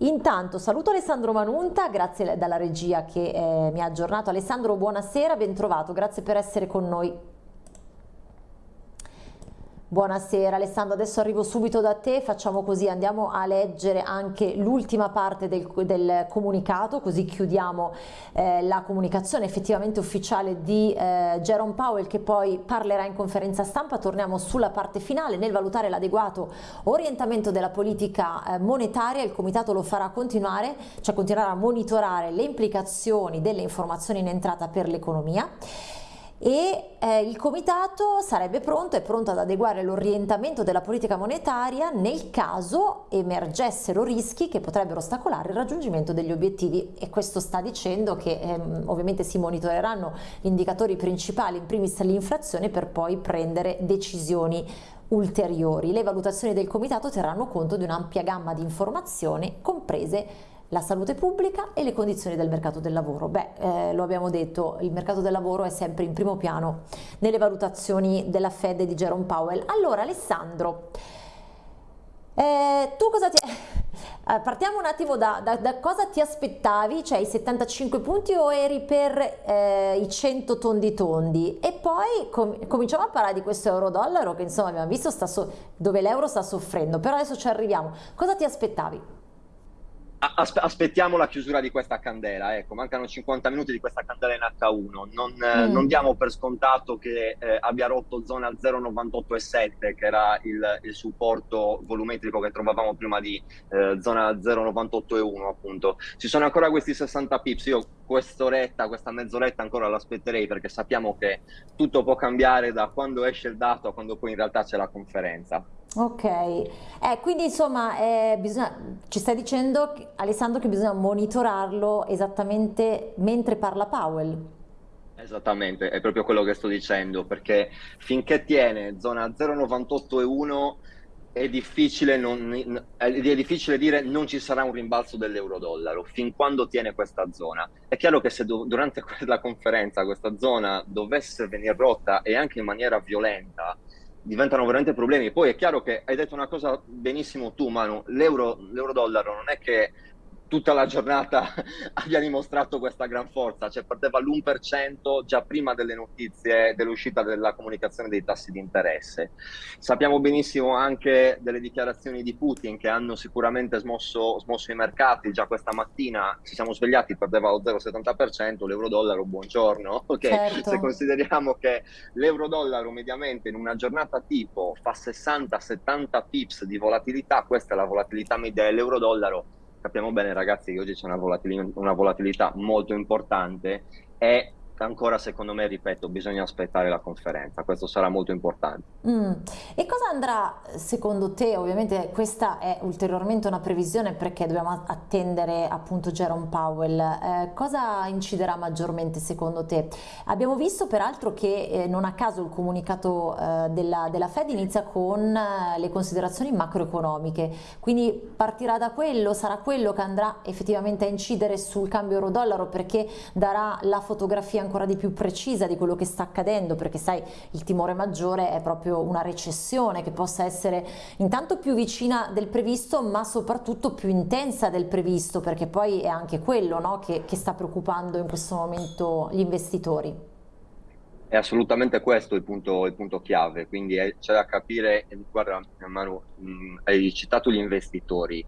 Intanto saluto Alessandro Manunta, grazie dalla regia che eh, mi ha aggiornato. Alessandro buonasera, ben trovato, grazie per essere con noi. Buonasera Alessandro, adesso arrivo subito da te, facciamo così, andiamo a leggere anche l'ultima parte del, del, comunicato, così chiudiamo eh, la comunicazione effettivamente ufficiale di eh, Jerome Powell che poi parlerà in conferenza stampa, torniamo sulla parte finale, nel valutare l'adeguato orientamento della politica eh, monetaria, il Comitato lo farà continuare, cioè continuerà a monitorare le implicazioni delle informazioni in entrata per l'economia e eh, il comitato sarebbe pronto, è pronto ad adeguare l'orientamento della politica monetaria nel caso emergessero rischi che potrebbero ostacolare il raggiungimento degli obiettivi e questo sta dicendo che ehm, ovviamente si monitoreranno gli indicatori principali, in primis l'inflazione per poi prendere decisioni ulteriori. Le valutazioni del comitato terranno conto di un'ampia gamma di informazioni comprese la salute pubblica e le condizioni del mercato del lavoro. Beh, eh, lo abbiamo detto, il mercato del lavoro è sempre in primo piano nelle valutazioni della Fed e di Jerome Powell. Allora, Alessandro, eh, tu cosa ti... <laughs> Eh, partiamo un attimo da, da, da, cosa ti aspettavi, cioè i 75 punti o eri per eh, i 100 tondi tondi e poi com cominciamo a parlare di questo euro-dollaro che insomma abbiamo visto so dove l'euro sta soffrendo, però adesso ci arriviamo. Cosa ti aspettavi? Aspe aspettiamo la chiusura di questa candela, ecco, mancano 50 minuti di questa candela in H1, non, mm. non diamo per scontato che eh, abbia rotto zona 0,98,7 che era il, il, supporto volumetrico che trovavamo prima di eh, zona 0,98,1 appunto. Ci sono ancora questi 60 pips, io quest'oretta, questa mezz'oretta ancora l'aspetterei perché sappiamo che tutto può cambiare da quando esce il dato a quando poi in realtà c'è la conferenza. Ok, eh, quindi insomma eh, bisogna, ci stai dicendo Alessandro che bisogna monitorarlo esattamente mentre parla Powell. Esattamente, è proprio quello che sto dicendo, perché finché tiene zona 0,98 è difficile, non, è difficile dire non ci sarà un rimbalzo dell'euro-dollaro fin quando tiene questa zona. È chiaro che se durante <laughs> la conferenza questa zona dovesse venire rotta e anche in maniera violenta, diventano veramente problemi. Poi è chiaro che hai detto una cosa benissimo tu, Manu, l'euro-dollaro non è che tutta la giornata <laughs> abbia dimostrato questa gran forza, cioè perdeva l'1% già prima delle notizie dell'uscita della comunicazione dei tassi di interesse. Sappiamo benissimo anche delle dichiarazioni di Putin che hanno sicuramente smosso, smosso i mercati, già questa mattina ci siamo svegliati, perdeva lo 0,70%, l'euro-dollaro, buongiorno, ok? Certo. Se consideriamo che l'euro-dollaro mediamente in una giornata tipo fa 60-70 pips di volatilità, questa è la volatilità media dell'euro-dollaro, Sappiamo bene ragazzi che oggi c'è una, volatil una volatilità molto importante. E ancora secondo me, ripeto, bisogna aspettare la conferenza, questo sarà molto importante. Mm. E cosa andrà secondo te, ovviamente questa è ulteriormente una previsione perché dobbiamo attendere appunto Jerome Powell, eh, cosa inciderà maggiormente secondo te? Abbiamo visto peraltro che eh, non a caso il comunicato eh, della, della, Fed inizia con eh, le considerazioni macroeconomiche, quindi partirà da quello, sarà quello che andrà effettivamente a incidere sul cambio euro-dollaro perché darà la fotografia ancora di più precisa di quello che sta accadendo perché sai il timore maggiore è proprio una recessione che possa essere intanto più vicina del previsto ma soprattutto più intensa del previsto perché poi è anche quello no, che, che sta preoccupando in questo momento gli investitori. È assolutamente questo il punto, il punto chiave, quindi c'è da capire, guarda Manu, mh, hai citato gli investitori,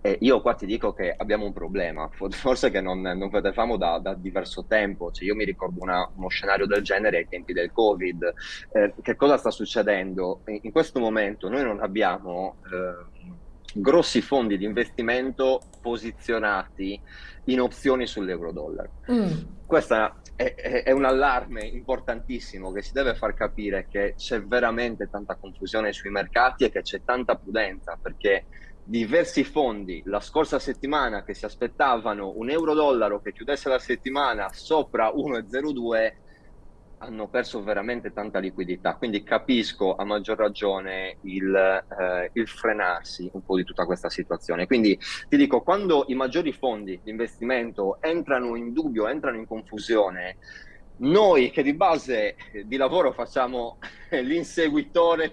eh, io qua ti dico che abbiamo un problema, <laughs> forse che non, non vedevamo da, da, diverso tempo, cioè, io mi ricordo una, uno scenario del genere ai tempi del Covid. Eh, che cosa sta succedendo? In, in, questo momento noi non abbiamo eh, grossi fondi di investimento posizionati in opzioni sull'euro-dollaro. Mm. Questo è, è, è, un allarme importantissimo che si deve far capire che c'è veramente tanta confusione sui mercati e che c'è tanta prudenza perché diversi fondi la scorsa settimana che si aspettavano un euro-dollaro che chiudesse la settimana sopra 1,02 hanno perso veramente tanta liquidità, quindi capisco a maggior ragione il, eh, il, frenarsi un po' di tutta questa situazione. Quindi ti dico, quando i maggiori fondi di investimento entrano in dubbio, entrano in confusione, noi che di base di lavoro facciamo gli inseguitori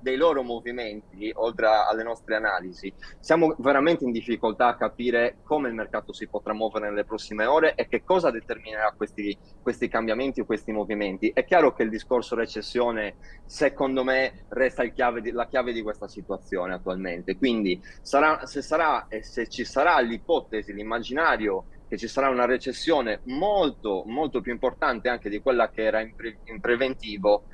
dei loro movimenti, oltre alle nostre analisi, siamo veramente in difficoltà a capire come il mercato si potrà muovere nelle prossime ore e che cosa determinerà questi, questi cambiamenti o questi movimenti. È chiaro che il discorso recessione, secondo me, resta chiave di, la chiave di questa situazione attualmente. Quindi sarà, se sarà se ci sarà l'ipotesi, l'immaginario che ci sarà una recessione molto, molto più importante anche di quella che era in, pre in preventivo,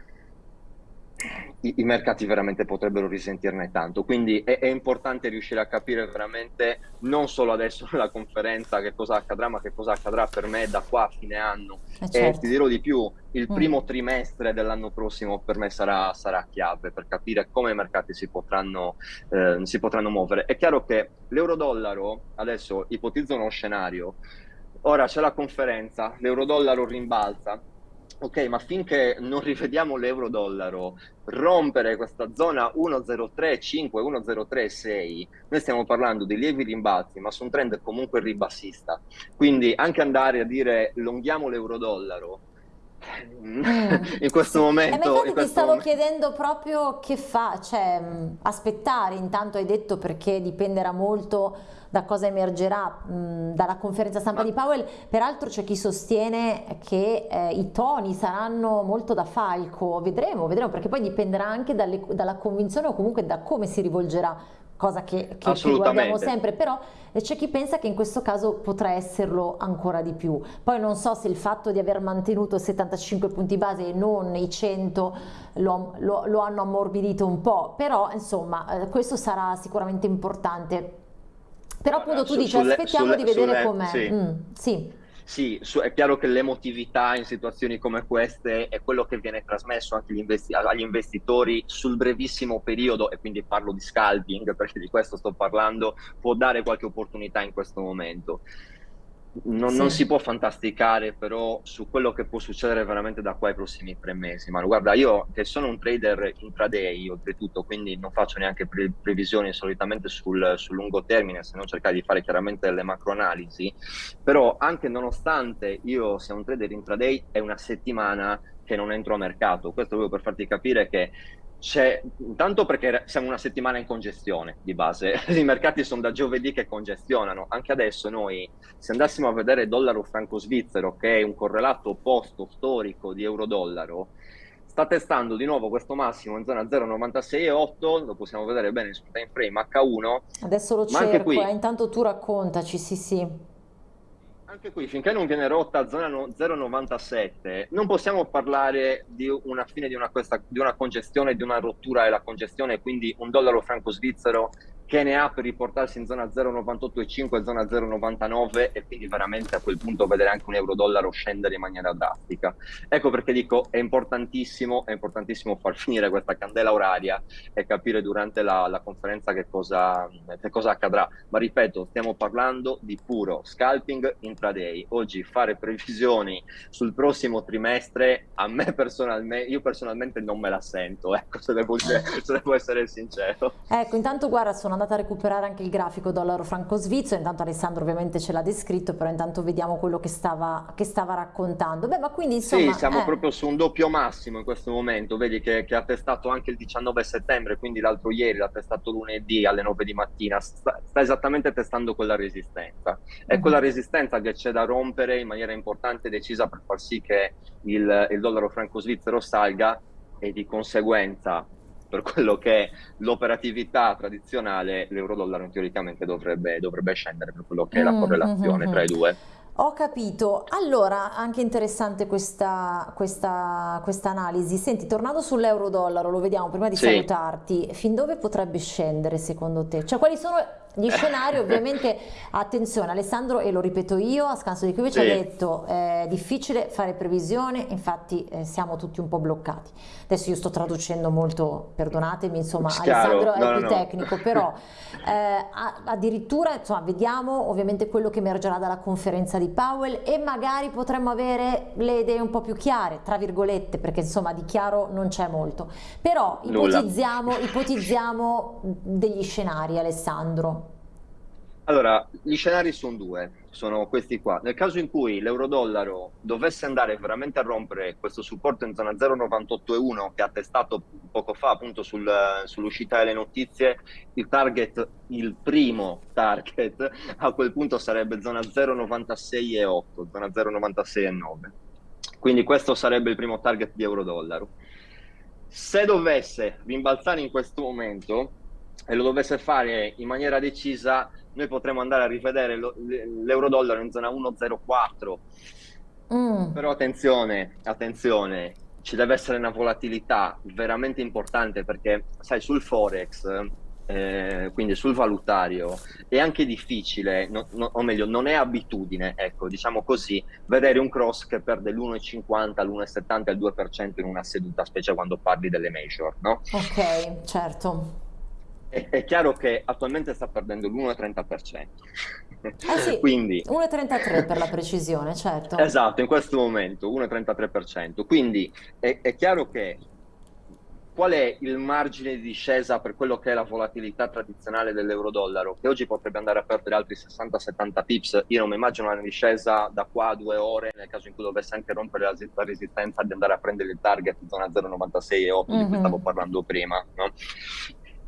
i, i, mercati veramente potrebbero risentirne tanto. Quindi è, è, importante riuscire a capire veramente non solo adesso <laughs> nella conferenza che cosa accadrà, ma che cosa accadrà per me da qua a fine anno. Eh certo. E ti dirò di più, il mm. primo trimestre dell'anno prossimo per me sarà, sarà, chiave per capire come i mercati si potranno, eh, si potranno muovere. È chiaro che l'euro-dollaro, adesso ipotizzo uno scenario, ora c'è la conferenza, l'euro-dollaro rimbalza, ok, ma finché non rivediamo l'euro-dollaro rompere questa zona 1,035, 1,036, noi stiamo parlando di lievi rimbalzi, ma su un trend comunque ribassista. Quindi anche andare a dire lunghiamo l'euro-dollaro. In questo momento. Eh, ti stavo momento. chiedendo proprio che fa, cioè mm, aspettare, intanto hai detto perché dipenderà molto da cosa emergerà mh, mm, dalla conferenza stampa Ma... di Powell, peraltro c'è chi sostiene che eh, i toni saranno molto da falco, vedremo, vedremo perché poi dipenderà anche dalle, dalla convinzione o comunque da come si rivolgerà cosa che, che, guardiamo sempre, però c'è chi pensa che in questo caso potrà esserlo ancora di più. Poi non so se il fatto di aver mantenuto 75 punti base e non i 100 lo, lo, lo hanno ammorbidito un po', però insomma eh, questo sarà sicuramente importante. Però appunto tu dici aspettiamo sulle, di vedere com'è. Sì. Mm, sì. Sì, è chiaro che l'emotività in situazioni come queste è quello che viene trasmesso anche agli, investi agli investitori sul brevissimo periodo, e quindi parlo di scalping perché di questo sto parlando, può dare qualche opportunità in questo momento. Non, sì. non, si può fantasticare però su quello che può succedere veramente da qua ai prossimi tre mesi. Ma guarda, io che sono un trader intraday oltretutto, quindi non faccio neanche pre previsioni solitamente sul, sul, lungo termine, se non cercare di fare chiaramente delle macroanalisi, però anche nonostante io sia un trader intraday è una settimana che non entro a mercato. Questo proprio per farti capire che c'è intanto perché siamo una settimana in congestione di base, <laughs> i mercati sono da giovedì che congestionano, anche adesso noi se andassimo a vedere dollaro franco svizzero che è un correlato opposto storico di euro-dollaro, sta testando di nuovo questo massimo in zona 0,96,8, lo possiamo vedere bene sul time frame H1. Adesso lo cerco, qui... eh, intanto tu raccontaci, sì sì anche qui, finché non viene rotta zona 0,97, non possiamo parlare di una fine di una, questa, di una congestione, di una rottura della congestione, quindi un dollaro franco svizzero che ne ha per riportarsi in zona 0,98,5 e zona 0,99 e quindi veramente a quel punto vedere anche un euro-dollaro scendere in maniera drastica. Ecco perché dico è importantissimo, è importantissimo far finire questa candela oraria e capire durante la, la conferenza che cosa, che cosa accadrà. Ma ripeto, stiamo parlando di puro scalping intraday. Oggi fare previsioni sul prossimo trimestre, a me personalmente, io personalmente non me la sento, ecco, se devo, se devo essere sincero. Ecco, intanto guarda, sono andata a recuperare anche il grafico dollaro franco svizzero, intanto Alessandro ovviamente ce l'ha descritto, però intanto vediamo quello che stava, che stava raccontando. Beh, ma quindi insomma... Sì, siamo eh. proprio su un doppio massimo in questo momento, vedi che, che ha testato anche il 19 settembre, quindi l'altro ieri l'ha testato lunedì alle 9 di mattina, sta, sta esattamente testando quella resistenza. È uh -huh. quella resistenza che c'è da rompere in maniera importante e decisa per far sì che il, il dollaro franco svizzero salga e di conseguenza per quello che è l'operatività tradizionale, l'euro-dollaro teoricamente dovrebbe, dovrebbe, scendere per quello che è la mm, correlazione mm, tra i due. Ho capito, allora anche interessante questa, questa, questa analisi. Senti, tornando sull'euro-dollaro, lo vediamo prima di sì. salutarti, fin dove potrebbe scendere secondo te? Cioè quali sono gli scenari ovviamente, <laughs> attenzione Alessandro e lo ripeto io, a scanso di cui ci sì. ha detto è eh, difficile fare previsione, infatti eh, siamo tutti un po' bloccati. Adesso io sto traducendo molto, perdonatemi, insomma Chiaro. Alessandro no, è più no. tecnico, però <laughs> eh, addirittura insomma, vediamo ovviamente quello che emergerà dalla conferenza di Powell e magari potremmo avere le idee un po' più chiare, tra virgolette, perché insomma di chiaro non c'è molto. Però ipotizziamo, ipotizziamo degli scenari Alessandro. Allora, gli scenari sono due, sono questi qua. Nel caso in cui l'euro-dollaro dovesse andare veramente a rompere questo supporto in zona 0,98,1 che ha testato poco fa appunto sul, sull'uscita delle notizie, il target, il primo target a quel punto sarebbe zona 0,96,8, zona 0,96,9. Quindi questo sarebbe il primo target di euro-dollaro. Se dovesse rimbalzare in questo momento e lo dovesse fare in maniera decisa, noi potremmo andare a rivedere l'euro-dollaro in zona 1,04. Mm. Però attenzione, attenzione, ci deve essere una volatilità veramente importante perché, sai, sul Forex, eh, quindi sul valutario, è anche difficile, no, no, o meglio, non è abitudine, ecco, diciamo così, vedere un cross che perde l'1,50, l'1,70, il 2% in una seduta, specie quando parli delle major, no? Ok, certo è, è chiaro che attualmente sta perdendo l'1,30%. Eh sì, <laughs> Quindi, 1,33 per la precisione, certo. Esatto, in questo momento 1,33%. Quindi è, è chiaro che qual è il margine di discesa per quello che è la volatilità tradizionale dell'euro-dollaro, che oggi potrebbe andare a perdere altri 60-70 pips. Io non mi immagino una discesa da qua a due ore, nel caso in cui dovesse anche rompere la, la resistenza di andare a prendere il target zona 0,96 e 8 mm -hmm. di cui mhm. stavo parlando prima. No?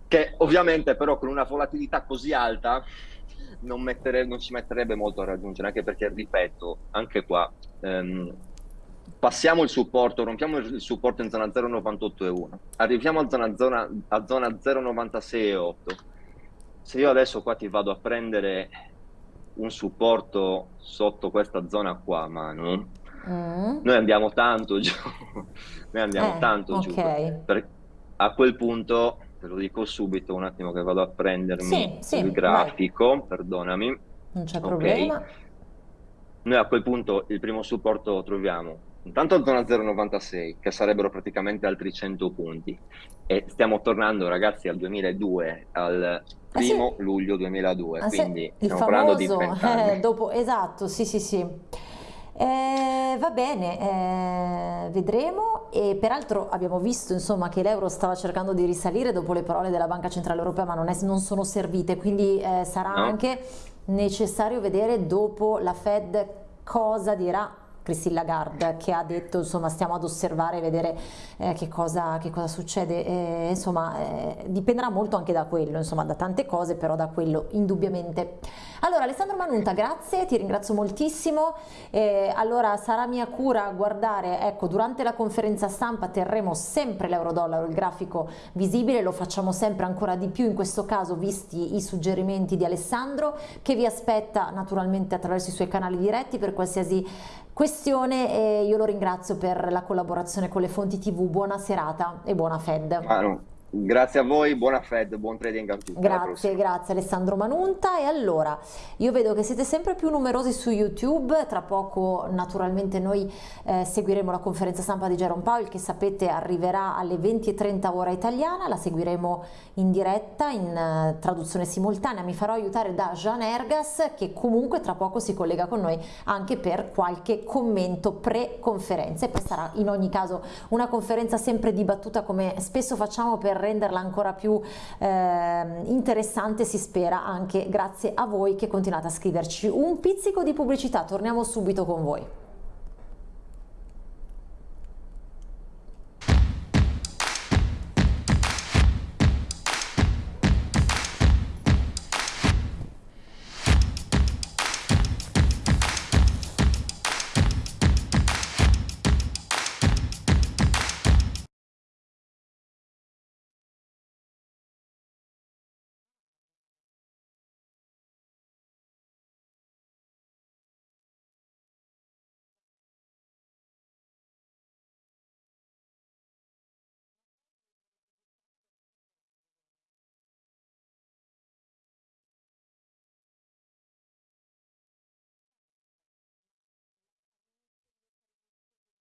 Che ovviamente però con una volatilità così alta non, mettere, non ci metterebbe molto a raggiungere, anche perché, ripeto, anche qua ehm, passiamo il supporto, rompiamo il supporto in zona 0,98,1, arriviamo a zona, zona, a zona 0,96,8, se io adesso qua ti vado a prendere un supporto sotto questa zona qua, Manu, mm. noi andiamo tanto giù, <laughs> noi andiamo eh, tanto okay. giù. Per, a quel punto, te lo dico subito, un attimo che vado a prendermi sì, il grafico, vai. perdonami. Non c'è okay. problema. Noi a quel punto il primo supporto lo troviamo intanto zona 0,96 che sarebbero praticamente altri 100 punti e stiamo tornando ragazzi al 2002 al primo ah, sì. luglio 2002 ah, quindi sì. stiamo parlando di 20 eh, dopo, esatto sì sì sì eh, va bene, eh, vedremo e peraltro abbiamo visto insomma, che l'euro stava cercando di risalire dopo le parole della Banca Centrale Europea ma non, è, non sono servite quindi eh, sarà no. anche necessario vedere dopo la Fed cosa dirà Christine Lagarde che ha detto insomma stiamo ad osservare e vedere eh, che, cosa, che, cosa, succede, eh, insomma eh, dipenderà molto anche da quello, insomma da tante cose però da quello indubbiamente. Allora Alessandro Manunta grazie, ti ringrazio moltissimo, allora sarà mia cura guardare, ecco durante la conferenza stampa terremo sempre l'euro-dollaro, il grafico visibile, lo facciamo sempre ancora di più in questo caso visti i suggerimenti di Alessandro che vi aspetta naturalmente attraverso i suoi canali diretti per qualsiasi questione e io lo ringrazio per la collaborazione con le fonti tv, buona serata e buona Fed. Manu, Grazie a voi, buona Fed, buon trading a tutti. Grazie, grazie Alessandro Manunta. E allora, io vedo che siete sempre più numerosi su YouTube, tra poco naturalmente noi eh, seguiremo la conferenza stampa di Jerome Powell che sapete arriverà alle 20.30 ora italiana, la seguiremo in diretta, in uh, traduzione simultanea. Mi farò aiutare da Jean Ergas che comunque tra poco si collega con noi anche per qualche commento pre-conferenza e poi sarà in ogni caso una conferenza sempre dibattuta come spesso facciamo per renderla ancora più eh, interessante si spera anche grazie a voi che continuate a scriverci. Un pizzico di pubblicità torniamo subito con voi